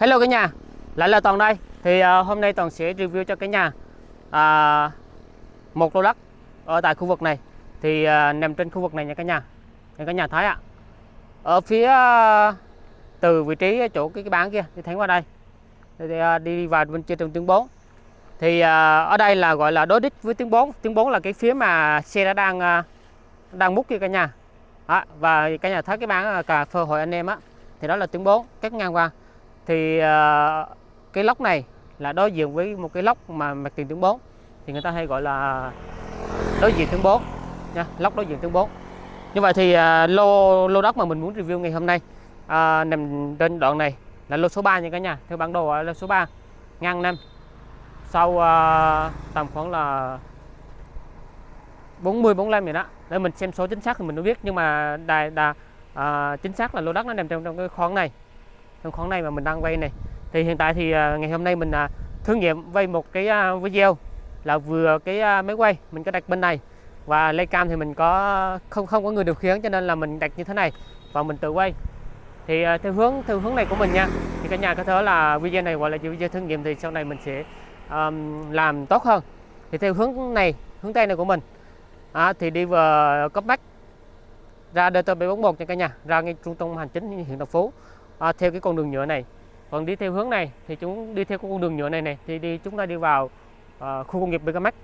Hello cả nhà, lại là Toàn đây. Thì uh, hôm nay Toàn sẽ review cho cả nhà uh, một lô đất ở tại khu vực này. Thì uh, nằm trên khu vực này nha cả nhà. Nha cả nhà thấy ạ. Ở phía uh, từ vị trí chỗ cái cái bán kia thì thấy qua đây. Thì, uh, đi vào bên trên đường tuyến 4. Thì uh, ở đây là gọi là đối đích với tuyến 4. Tuyến 4 là cái phía mà xe đã đang uh, đang múc kia cả nhà. Đó, và cả nhà thấy cái bán cà phê hội anh em á thì đó là tuyến 4 cắt ngang qua thì uh, cái lốc này là đối diện với một cái lốc mà mặt tiền tướng 4 thì người ta hay gọi là đối diện tướng 4 nha lốc đối diện tướng 4 như vậy thì uh, lô lô đất mà mình muốn review ngày hôm nay uh, nằm trên đoạn này là lô số 3 nha cả nhà. Theo bản đồ là lô số 3 ngang năm sau uh, tầm khoảng là 40 45 vậy đó. Để mình xem số chính xác thì mình mới biết. Nhưng mà đài đà à, chính xác là lô đất nó nằm trong trong cái khoản này trong khoản này mà mình đang vay này. Thì hiện tại thì à, ngày hôm nay mình à, thử nghiệm vay một cái à, video là vừa cái máy quay mình có đặt bên này. Và lay cam thì mình có không không có người điều khiển cho nên là mình đặt như thế này và mình tự quay. Thì theo hướng theo hướng này của mình nha thì cả nhà có thể là video này gọi là video thử nghiệm thì sau này mình sẽ um, làm tốt hơn. Thì theo hướng này hướng tây này của mình à, thì đi vào cấp bách ra DT741 nha cả nhà ra ngay trung tâm hành chính huyện Đồng Phú à, theo cái con đường nhựa này. Còn đi theo hướng này thì chúng đi theo con đường nhựa này này thì đi chúng ta đi vào uh, khu công nghiệp BKMX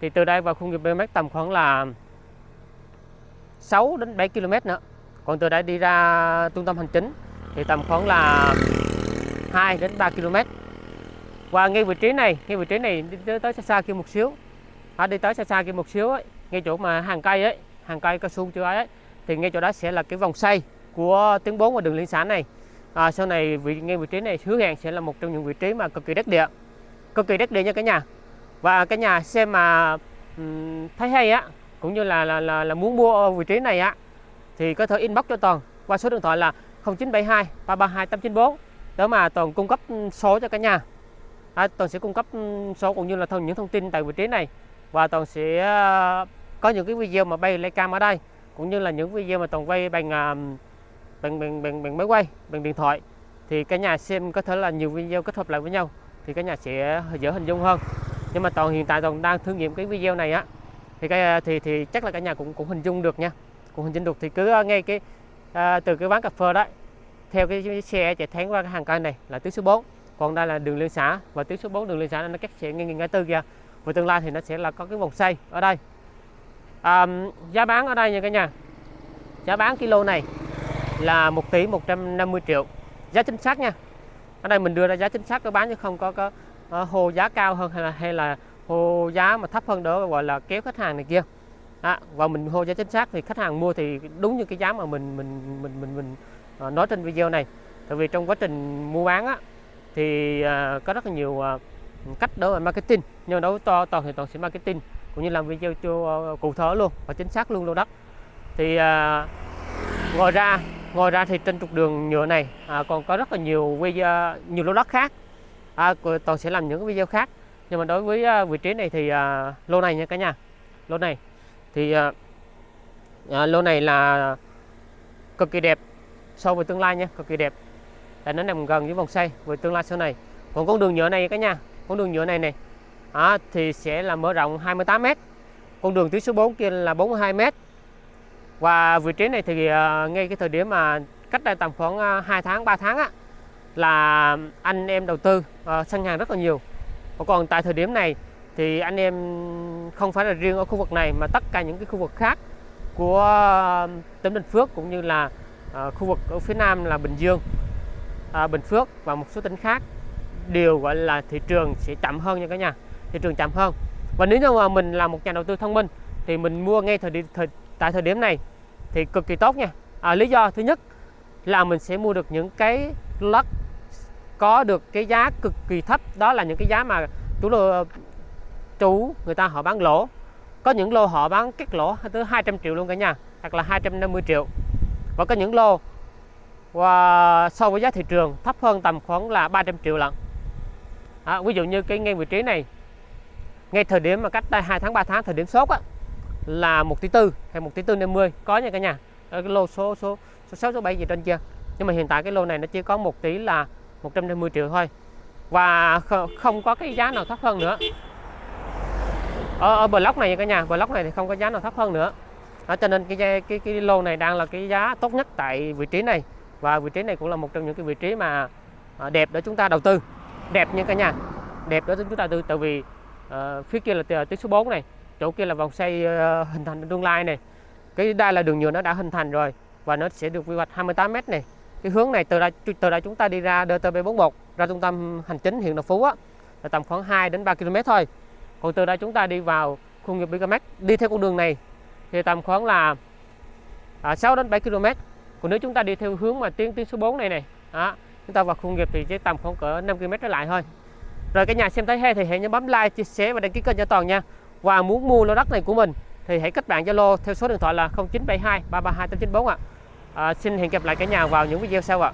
thì từ đây vào khu công nghiệp BKMX tầm khoảng là 6 đến 7 km nữa. Còn từ đây đi ra trung tâm hành chính thì tầm khoảng là 2 đến 3 km và ngay vị trí này ngay vị trí này đi tới, tới xa xa kia một xíu. À, đi tới xa xa kia một xíu ấy, ngay chỗ mà hàng cây ấy hàng cây cao su chưa ấy, ấy thì ngay chỗ đó sẽ là cái vòng xoay của tuyến 4 và đường liên xã này à, sau này vị ngay vị trí này hứa hẹn sẽ là một trong những vị trí mà cực kỳ đắc địa. Cực kỳ đắc địa nha cả nhà. Và cả nhà xem mà um, thấy hay á cũng như là là, là là muốn mua vị trí này á thì có thể inbox cho toàn qua số điện thoại là 0972 332 894 để mà toàn cung cấp số cho cả nhà. À, toàn sẽ cung cấp số cũng như là thông những thông tin tại vị trí này. Và toàn sẽ ờ, có những cái video mà bay lấy cam ở đây cũng như là những video mà toàn quay bằng bằng bằng bằng, bằng máy quay bằng điện thoại thì cả nhà xem có thể là nhiều video kết hợp lại với nhau thì cả nhà sẽ dễ hình dung hơn. Nhưng mà toàn hiện tại toàn đang thử nghiệm cái video này á thì cái thì thì chắc là cả nhà cũng cũng hình dung được nha cũng hình dung được. Thì cứ ờ, ngay cái à, từ cái quán cà phê đó theo cái, cái xe chạy thẳng qua cái hàng cây này là tuyến số 4 còn đây là đường liên xã và tuyến số 4 đường liên xã nó cách sẽ ngay ngã tư kia và tương lai thì nó sẽ là có cái vòng xoay ở đây. À, giá bán ở đây nha cả nhà. Giá bán kilo này là 1 tỷ 150 triệu. Giá chính xác nha. Ở đây mình đưa ra giá chính xác có bán chứ không có có uh, giá cao hơn hay là hay là hô giá mà thấp hơn đó gọi là kéo khách hàng này kia. À, và mình hô giá chính xác thì khách hàng mua thì đúng như cái giá mà mình mình mình mình mình uh, nói trên video này. Tại vì trong quá trình mua bán á thì uh, có rất là nhiều uh, cách đó là marketing. Nhưng đối to toàn thì toàn sẽ marketing cũng như làm video cho cụ thể luôn và chính xác luôn lô đất thì uh, ngoài ra ngoài ra thì trên trục đường nhựa này à, còn có rất là nhiều video à, nhiều lô đất khác. À, toàn sẽ làm những video khác. Nhưng mà đối với à, vị trí này thì à, lô này nha cả nhà. Lô này. Thì à, à, lô này là cực kỳ đẹp so với tương lai nha cực kỳ đẹp. Tại nó nằm gần với vòng xoay với tương lai sau này. Còn con đường nhựa này cả nhà con đường nhựa này này à, thì sẽ là mở rộng 28 m con đường tuyến số 4 kia là 42 m và vị trí này thì uh, ngay cái thời điểm mà cách đây tầm khoảng ờ, uh, 2 tháng 3 tháng á, là anh em đầu tư uh, săn hàng rất là nhiều. Còn tại thời điểm này thì anh em không phải là riêng ở khu vực này mà tất cả những cái khu vực khác của tỉnh Bình Phước cũng như là uh, khu vực ở phía Nam là Bình Dương uh, Bình Phước và một số tỉnh khác đều gọi là thị trường sẽ chậm hơn nha cả nhà thị trường chậm hơn. Và nếu như mà mình là một nhà đầu tư thông minh thì mình mua ngay thời điểm thời, tại thời điểm này thì cực kỳ tốt nha. À, lý do thứ nhất là mình sẽ mua được những cái lđất có được cái giá cực kỳ thấp. Đó là những cái giá mà chủ lô chủ người ta họ bán lỗ. Có những lô họ bán cắt lỗ tới 200 triệu luôn cả nhà hoặc là 250 triệu. Và có những lô và so với giá thị trường thấp hơn tầm khoảng là 300 triệu lận. À, ví dụ như cái ngay vị trí này ngay thời điểm mà cách đây 2 tháng 3 tháng thời điểm sốt á, là 1 tỷ tư hay 1 tỷ tư 50 có nha cả nhà. Ở cái lô số số số 6 số 7 gì trên kia. Nhưng mà hiện tại cái lô này nó chỉ có 1 tỷ là 150 triệu thôi. Và không có cái giá nào thấp hơn nữa. Ở, ở block này cả nhà block này thì không có giá nào thấp hơn nữa. Đó, cho nên cái cái cái lô này đang là cái giá tốt nhất tại vị trí này. Và vị trí này cũng là một trong những cái vị trí mà à, đẹp để chúng ta đầu tư. Đẹp nha cả nhà. Đẹp để chúng ta đầu tư tại vì uh, phía kia là t- tuyến số 4 này chỗ kia là vòng xoay ờ, hình thành trong tương lai này. Cái đây là đường nhựa nó đã hình thành rồi và nó sẽ được quy hoạch 28 m này. Cái hướng này từ đây từ đây chúng ta đi ra DTP41 ra trung tâm hành chính huyện Đồng Phú á là tầm khoảng 2 đến 3 km thôi. Còn từ đây chúng ta đi vào khu nghiệp Bigamex đi theo con đường này thì tầm khoảng là à, 6 đến 7 km còn nếu chúng ta đi theo hướng mà tuyến tuyến số 4 này này đó, chúng ta vào khu nghiệp thì chỉ tầm khoảng cỡ 5 km trở lại thôi. Rồi cả nhà xem thấy hay thì hãy nhớ bấm like chia sẻ và đăng ký kênh cho toàn nha và muốn mua lô đất này của mình thì hãy kết bạn Zalo theo số điện thoại là 0972 332 894 ạ. À, xin hẹn gặp lại cả nhà vào những video sau ạ.